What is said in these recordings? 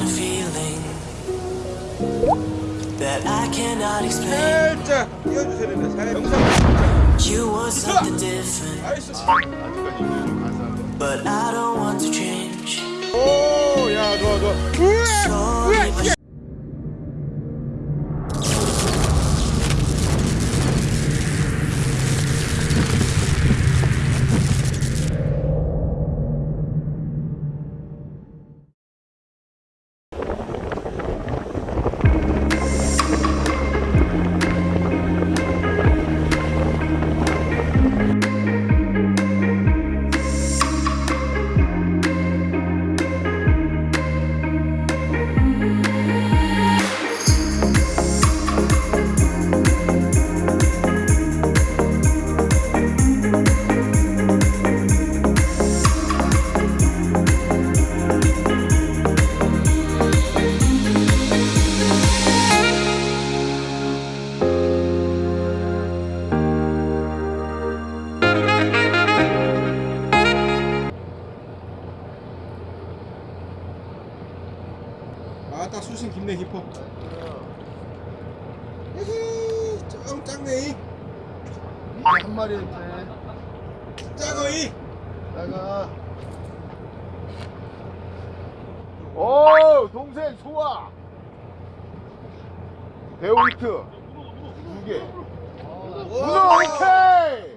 odd feeling that I cannot explain. You want something different, but I don't want to change. Oh, yeah, go, go. 아, 딱 수신 깊네 깊어. 에헤이, 좀 작네. 한 마리인데. 작어이. 내가. 오, 동생 소아. 데오이트 두 개. 문어 오케이.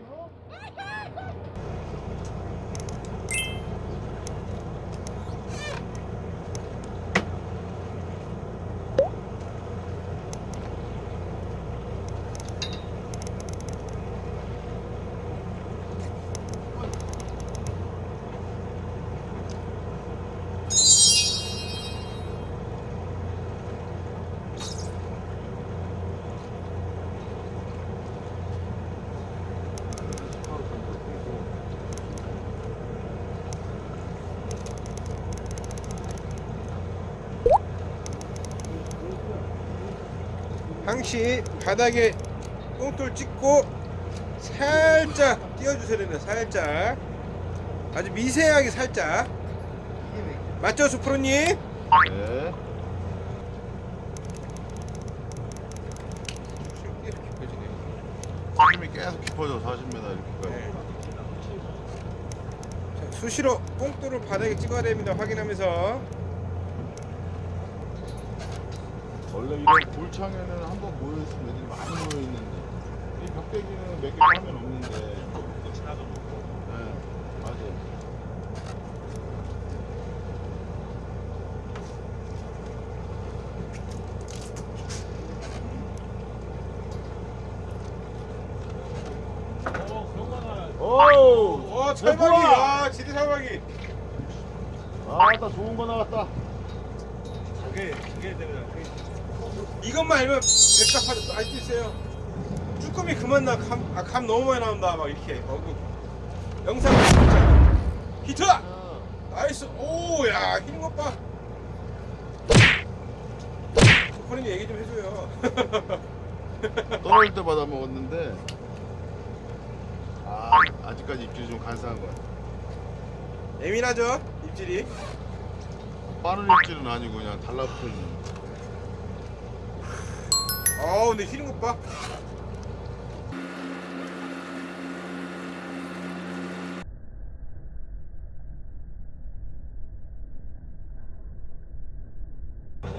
항시 바닥에 똥돌 찍고 살짝 띄워주셔야 됩니다. 살짝. 아주 미세하게 살짝. 맞죠, 수프로님? 네. 힘이 계속 깊어져 40m 이렇게까지. 네. 자, 수시로 뽕돌을 바닥에 찍어야 됩니다. 확인하면서. 원래 이런 골창에는 한 번 모여있으면 애들이 많이 모여있는데 이 벽대기는 몇개 하면 없는데 네 맞아요 오우 어, 철박이. 아, 지대 철박이. 아 나 좋은 거 나왔다 저게, 저게 되면. 이것만 알면 백답 하도 알수 있어요. 쭈꾸미 그만 나, 감, 아, 감 너무 많이 나온다. 막 이렇게. 어, 그 영상. 히트! nice. 오, 야, 힘것 봐. 조커님 얘기 좀 해줘요. 떨어질 때마다 먹었는데 아 아직까지 입질이 좀 간사한 거야 예민하죠? 입질이. 빠른 입질은 아니고 그냥 달라붙어 있는 어, 근데 휘는 것 봐.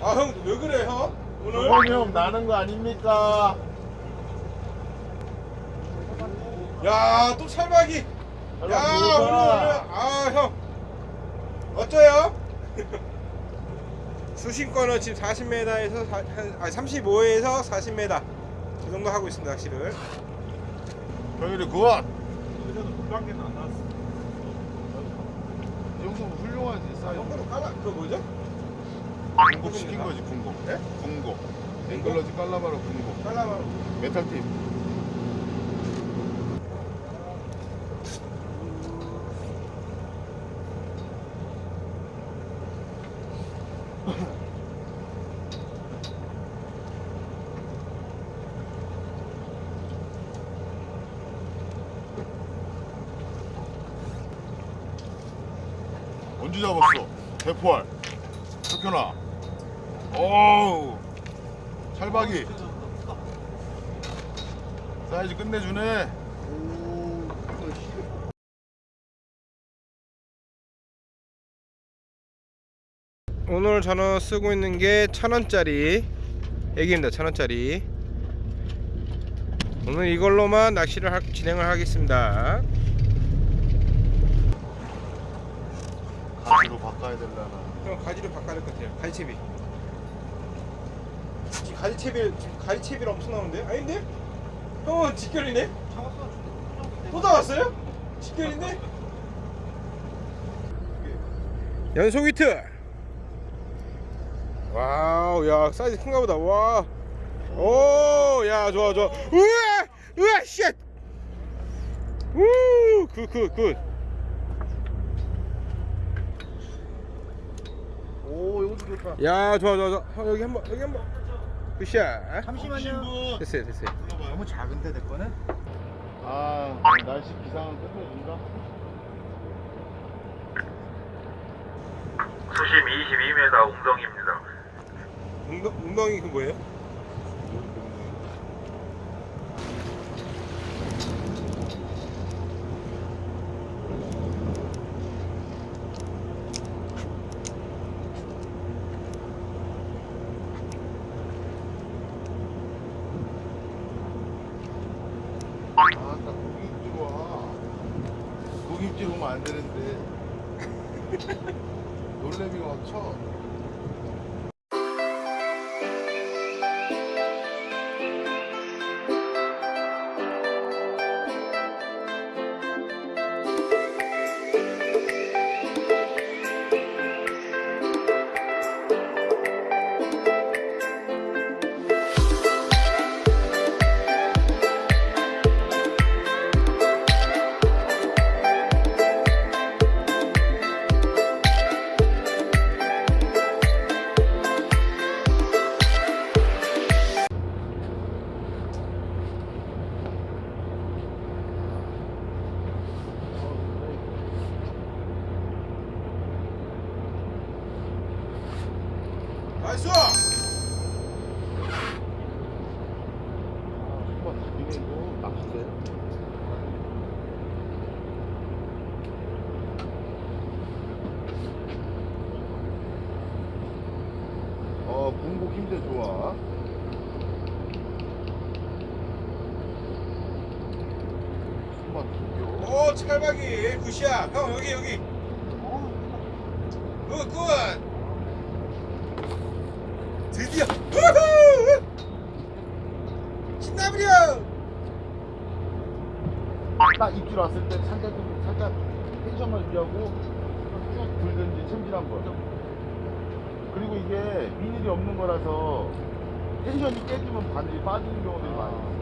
아, 형, 왜 그래, 형? 오늘? 저건 형 나는 거 아닙니까 야, 또 찰박이. 야, 오늘, 오늘. 아, 형. 어쩌요? 수심권은 지금 40m에서, 한, 아니, 35에서 40m. 그 정도 하고 있습니다, 낚시를. 병일이 good. 이 정도면 훌륭하지 사이즈 형도 깔아, 그거 뭐죠? 군곡 시킨 거지 군곡 예? 군곡 앵글러지 깔라바로 군곡 깔라바로. 메탈 테이프 언제 잡았어? 대포알. 석현아. 오우. 찰박이. 사이즈 끝내주네. 오늘 저는 쓰고 있는 게 천원짜리 애기입니다. 천원짜리. 오늘 이걸로만 낚시를 하- 진행을 하겠습니다 가지로 바꿔야 되려나? 형 가지를 바꿔야 될 것 같아요. 가지채비. 지금 가지채비 지금 가지채비를 엄청 나오는데? 아닌데? 형은 직결이네? 또 나왔어요? 직결인데? 연속 히트! wow 야 사이즈 큰가 보다. 와 오 야 좋아 좋아. 우와! 우와 shit! 우굿굿굿 오 이것도 좋다 야 좋아 좋아 좋아 형, 여기 한번 여기 한번 굿샷 잠시만요. 됐어요 됐어요 너무 작은데 내 거는? 아 날씨 기상은 끝내준다 수심 22m 웅덩이입니다. 웅덩, 웅덩이 그 뭐예요? 어 공복 힘들 좋아 한번 죽여 오 찰박이 good shot 형 여기 여기. good good. 드디어. 우후! 신나버려 딱 입질 왔을 때 살짝 좀 살짝 텐션만 유지하고 쭉 들든지 챔질 한번 그리고 이게 비닐이 없는 거라서 텐션이 깨지면 반드시 빠지는 경우들이 많아요.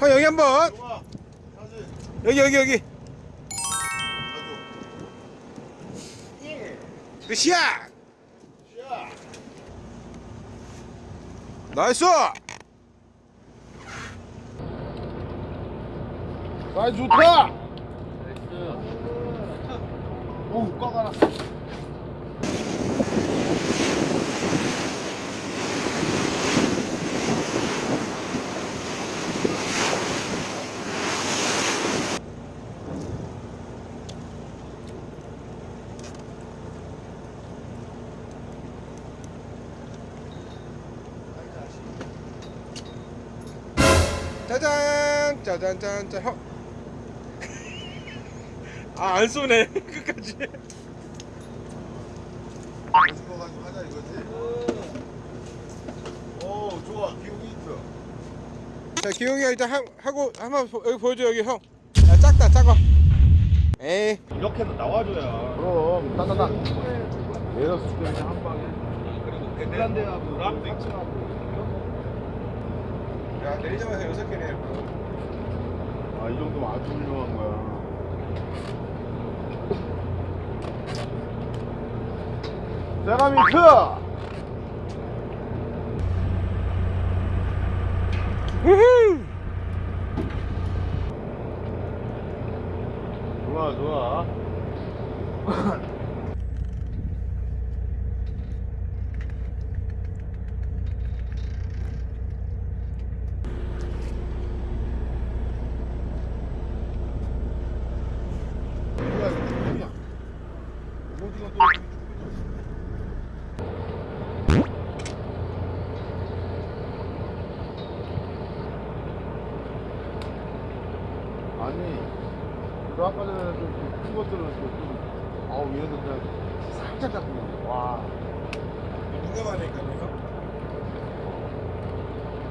형 여기 한번. 여기 여기 여기. 굿샷 나이스 사이즈 좋다 오우 꽉 알았어 짜잔 짜잔 형. 아 안 쏘네. 끝까지. 가지고 가지고 하자 이거지? 오 좋아. 기운이 있어. 자 기용이가 일단 하, 하고 한번 보- 여기 보여줘 여기 형. 야, 작다 작아. 에이. 이렇게도 나와줘야. 그럼 따다닥 내려서 죽여 한 방에. 핀란드하고 람도 있지. 야 내리자마자 여섯 개네 아이 정도면 아주 훌륭한 거야 세라미크! 우후 좋아 좋아 아니 너 아까 전에 좀큰 것들은 좀 아우 얘네들 그냥 살짝 잡히는데 와 누가 말하니까요?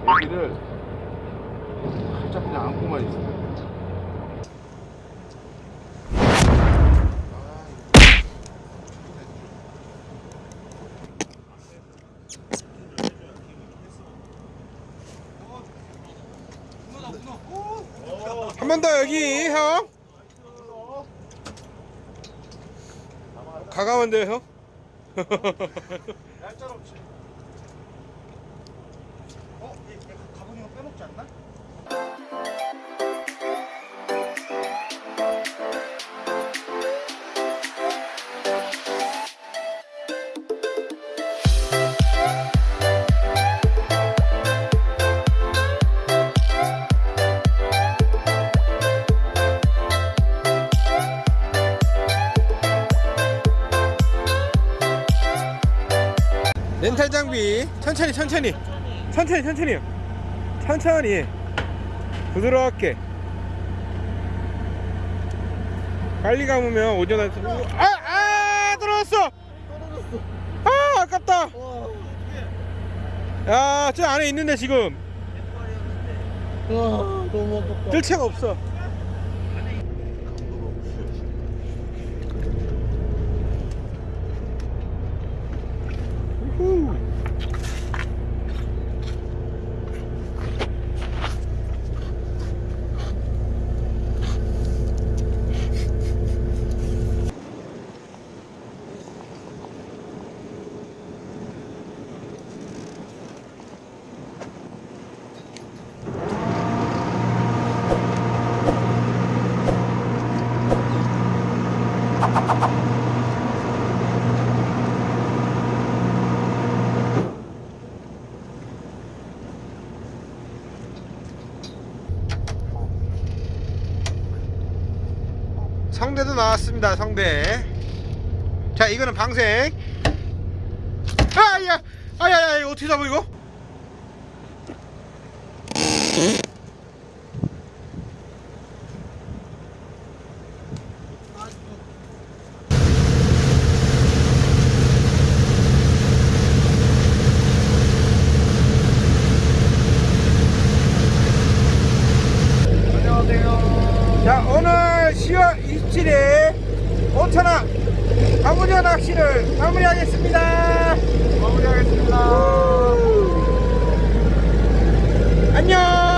여기를 살짝 그냥 안고만 있어 한번더 여기 형. 데 형. 얄짤 없이. 어? 얘, 얘 가보니까 빼먹지 않나? 렌탈 장비. 천천히 천천히. 천천히 천천히. 천천히. 부드럽게. 빨리 감으면 오전한테 아아 떨어졌어. 아 아깝다. 야 저 안에 있는데 지금. 뜰 채가 없어 우후. 나왔습니다 성대. 자 이거는 방생 아야 아야야 이거 어떻게 잡아 이거? 자 오늘 10월 27일 5천원 가무녀 낚시를 마무리하겠습니다. 마무리하겠습니다. 안녕